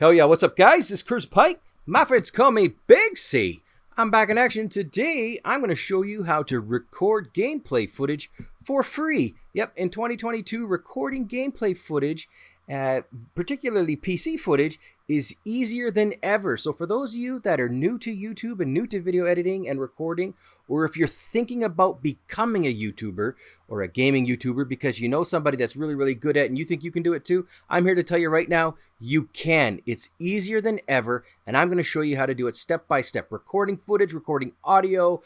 Hell yeah, what's up, guys? It's Chris Pike. My friends call me Big C. I'm back in action today. I'm going to show you how to record gameplay footage for free. Yep, in 2022, recording gameplay footage, uh, particularly PC footage, is easier than ever. So for those of you that are new to YouTube and new to video editing and recording, or if you're thinking about becoming a YouTuber or a gaming YouTuber because you know somebody that's really, really good at it and you think you can do it too, I'm here to tell you right now, you can. It's easier than ever, and I'm going to show you how to do it step by step. Recording footage, recording audio,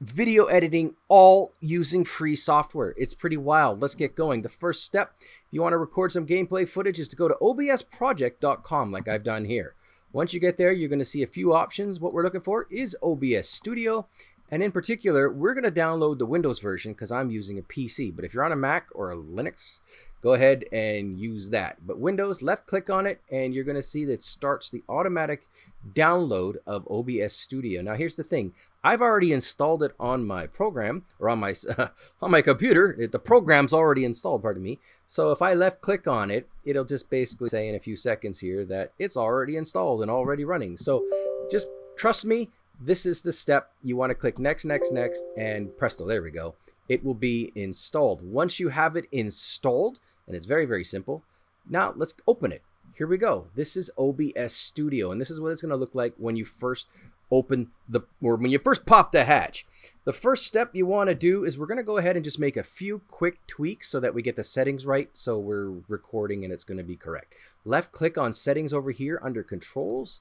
video editing, all using free software. It's pretty wild. Let's get going. The first step, if you want to record some gameplay footage, is to go to obsproject.com like I've done here. Once you get there, you're going to see a few options. What we're looking for is OBS Studio. And in particular, we're going to download the Windows version because I'm using a PC. But if you're on a Mac or a Linux, go ahead and use that. But Windows, left click on it, and you're going to see that starts the automatic download of OBS Studio. Now, here's the thing. I've already installed it on my program or on my on my computer. The program's already installed, pardon me. So if I left click on it, it'll just basically say in a few seconds here that it's already installed and already running. So just trust me, this is the step. You want to click next, next, next, and presto, there we go. It will be installed. Once you have it installed, and it's very, very simple, now let's open it. Here we go. This is OBS Studio, and this is what it's going to look like when you first open the, or when you first pop the hatch. The first step you want to do is we're going to go ahead and just make a few quick tweaks so that we get the settings right so we're recording and it's going to be correct. Left click on settings over here under controls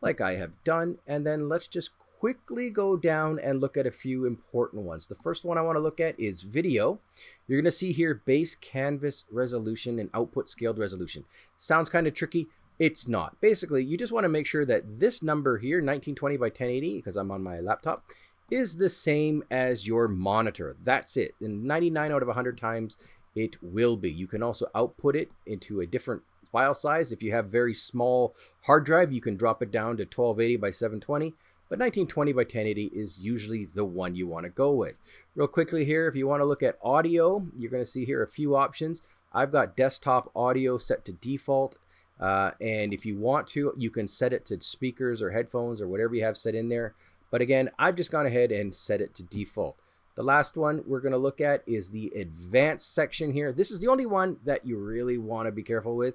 like I have done. And then let's just quickly go down and look at a few important ones. The first one I want to look at is video. You're going to see here base canvas resolution and output scaled resolution. Sounds kind of tricky. It's not. Basically, you just want to make sure that this number here, 1920 by 1080, because I'm on my laptop, is the same as your monitor. That's it. And 99 out of 100 times, it will be. You can also output it into a different file size. If you have very small hard drive, you can drop it down to 1280 by 720. But 1920 by 1080 is usually the one you want to go with. Real quickly here, if you want to look at audio, you're going to see here a few options. I've got desktop audio set to default. Uh, and if you want to, you can set it to speakers or headphones or whatever you have set in there. But again, I've just gone ahead and set it to default. The last one we're going to look at is the advanced section here. This is the only one that you really want to be careful with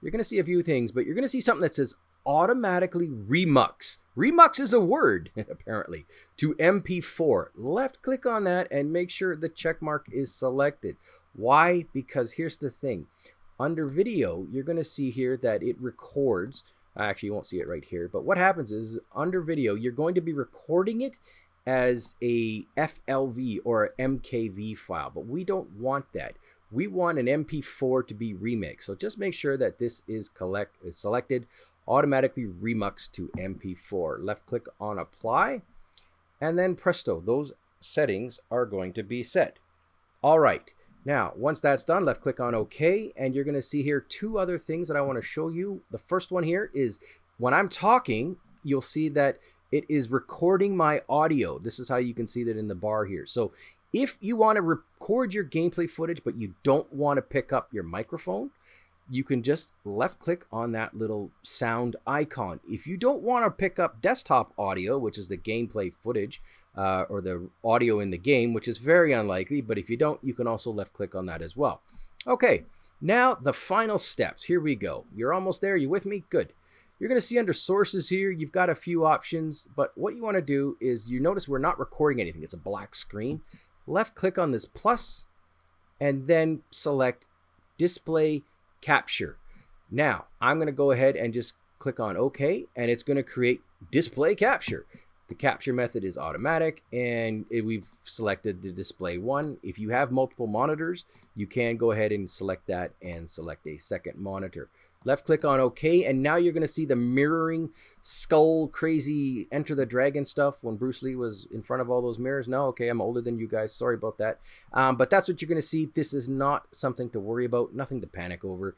you're going to see a few things, but you're going to see something that says automatically remux. Remux is a word, apparently, to MP4. Left click on that and make sure the check mark is selected. Why? Because here's the thing. Under video, you're going to see here that it records. Actually, you won't see it right here. But what happens is under video, you're going to be recording it as a FLV or MKV file. But we don't want that we want an MP4 to be remuxed. So just make sure that this is collect is selected, automatically remux to MP4. Left click on apply, and then presto, those settings are going to be set. All right. Now, once that's done, left click on OK, and you're going to see here two other things that I want to show you. The first one here is when I'm talking, you'll see that it is recording my audio. This is how you can see that in the bar here. So if you want to record your gameplay footage, but you don't want to pick up your microphone, you can just left click on that little sound icon. If you don't want to pick up desktop audio, which is the gameplay footage, uh, or the audio in the game, which is very unlikely, but if you don't, you can also left click on that as well. Okay, now the final steps. Here we go. You're almost there. You with me? Good. You're going to see under sources here, you've got a few options, but what you want to do is you notice we're not recording anything. It's a black screen left click on this plus and then select display capture. Now I'm going to go ahead and just click on OK and it's going to create display capture. The capture method is automatic and we've selected the display one. If you have multiple monitors, you can go ahead and select that and select a second monitor left click on OK, and now you're going to see the mirroring skull crazy Enter the Dragon stuff when Bruce Lee was in front of all those mirrors. No, okay, I'm older than you guys. Sorry about that. Um, but that's what you're going to see. This is not something to worry about, nothing to panic over.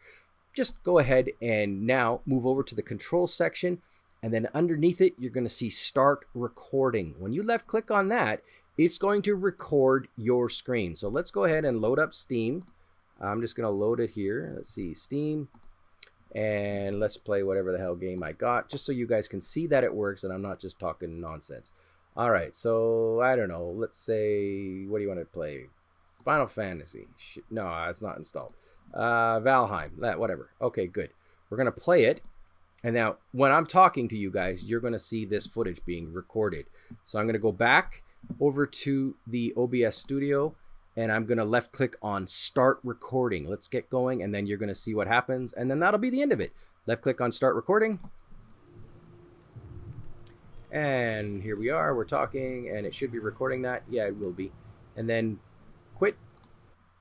Just go ahead and now move over to the control section. And then underneath it, you're going to see Start Recording. When you left click on that, it's going to record your screen. So let's go ahead and load up Steam. I'm just going to load it here. Let's see, Steam And let's play whatever the hell game I got, just so you guys can see that it works and I'm not just talking nonsense. All right, so I don't know. Let's say, what do you want to play? Final Fantasy. No, it's not installed. Uh, Valheim, that whatever. Okay, good. We're gonna play it, and now when I'm talking to you guys, you're gonna see this footage being recorded. So I'm gonna go back over to the OBS Studio, and I'm gonna left click on Start Recording. Let's get going, and then you're gonna see what happens, and then that'll be the end of it. Left click on Start Recording. And here we are, we're talking, and it should be recording that. Yeah, it will be. And then quit.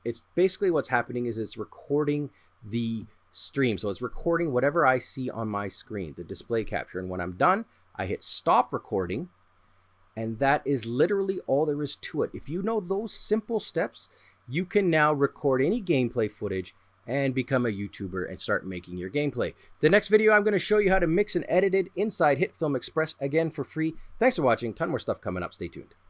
It's basically what's happening is it's recording the stream. So it's recording whatever I see on my screen, the display capture. And when I'm done, I hit stop recording. And that is literally all there is to it. If you know those simple steps, you can now record any gameplay footage and become a YouTuber and start making your gameplay. The next video, I'm going to show you how to mix and edit it inside HitFilm Express again for free. Thanks for watching. Ton more stuff coming up. Stay tuned.